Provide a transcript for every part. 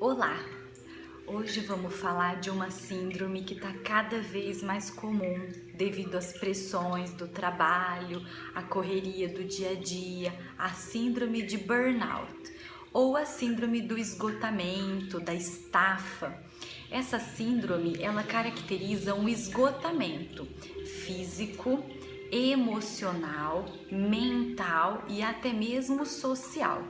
Olá! Hoje vamos falar de uma síndrome que está cada vez mais comum devido às pressões do trabalho, à correria do dia a dia, a síndrome de burnout ou a síndrome do esgotamento, da estafa. Essa síndrome, ela caracteriza um esgotamento físico, emocional, mental e até mesmo social.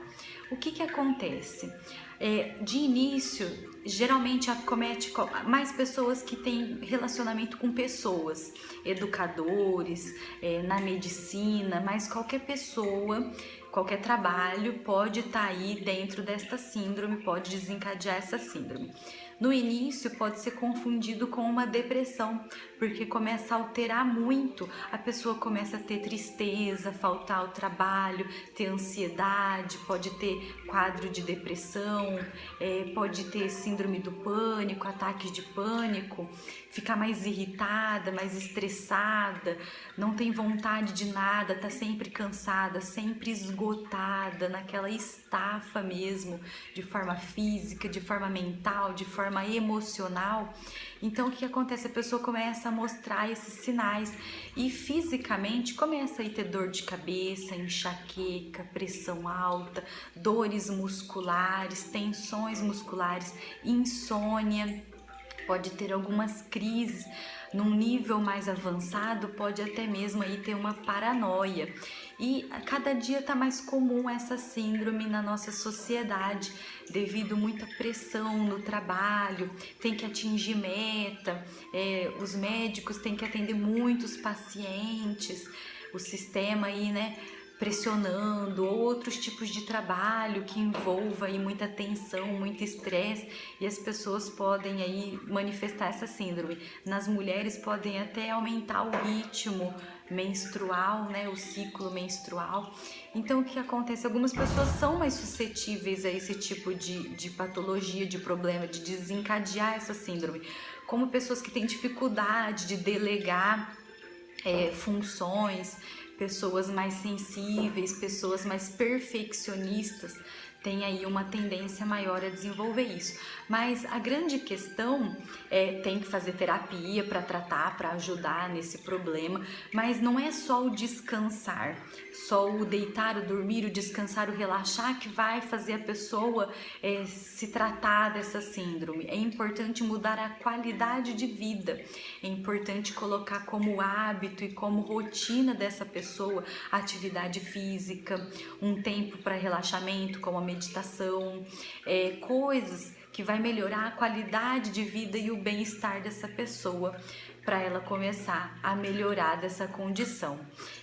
O que que acontece? É, de início, geralmente acomete mais pessoas que têm relacionamento com pessoas, educadores, é, na medicina, mas qualquer pessoa, qualquer trabalho pode estar tá aí dentro desta síndrome, pode desencadear essa síndrome. No início pode ser confundido com uma depressão, porque começa a alterar muito, a pessoa começa a ter tristeza, faltar ao trabalho, ter ansiedade, pode ter quadro de depressão, é, pode ter síndrome do pânico, ataques de pânico, ficar mais irritada, mais estressada, não tem vontade de nada, tá sempre cansada, sempre esgotada, naquela estafa mesmo, de forma física, de forma mental, de forma forma emocional, então o que acontece? A pessoa começa a mostrar esses sinais e fisicamente começa a ter dor de cabeça, enxaqueca, pressão alta, dores musculares, tensões musculares, insônia, pode ter algumas crises num nível mais avançado, pode até mesmo aí ter uma paranoia. E cada dia está mais comum essa síndrome na nossa sociedade, devido muita pressão no trabalho, tem que atingir meta, é, os médicos têm que atender muitos pacientes, o sistema aí, né, pressionando, ou outros tipos de trabalho que envolva aí muita tensão, muito estresse, e as pessoas podem aí manifestar essa síndrome. Nas mulheres podem até aumentar o ritmo menstrual, né, o ciclo menstrual. Então o que acontece? Algumas pessoas são mais suscetíveis a esse tipo de, de patologia, de problema, de desencadear essa síndrome, como pessoas que têm dificuldade de delegar é, funções, pessoas mais sensíveis, pessoas mais perfeccionistas têm aí uma tendência maior a desenvolver isso. Mas a grande questão é tem que fazer terapia para tratar, para ajudar nesse problema, mas não é só o descansar, só o deitar, o dormir, o descansar, o relaxar que vai fazer a pessoa é, se tratar dessa síndrome. É importante mudar a qualidade de vida, é importante colocar como hábito e como rotina dessa pessoa atividade física, um tempo para relaxamento, como a meditação, é, coisas que vai melhorar a qualidade de vida e o bem-estar dessa pessoa para ela começar a melhorar dessa condição.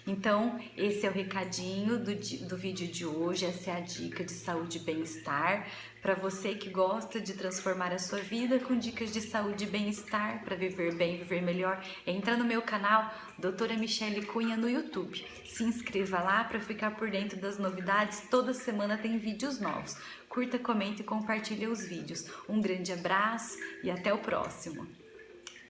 Então, esse é o recadinho do, do vídeo de hoje, essa é a dica de saúde e bem-estar para você que gosta de transformar a sua vida com dicas de saúde e bem-estar para viver bem, viver melhor. Entra no meu canal, Doutora Michele Cunha no YouTube. Se inscreva lá para ficar por dentro das novidades. Toda semana tem vídeos novos. Curta, comente e compartilhe os vídeos. Um grande abraço e até o próximo.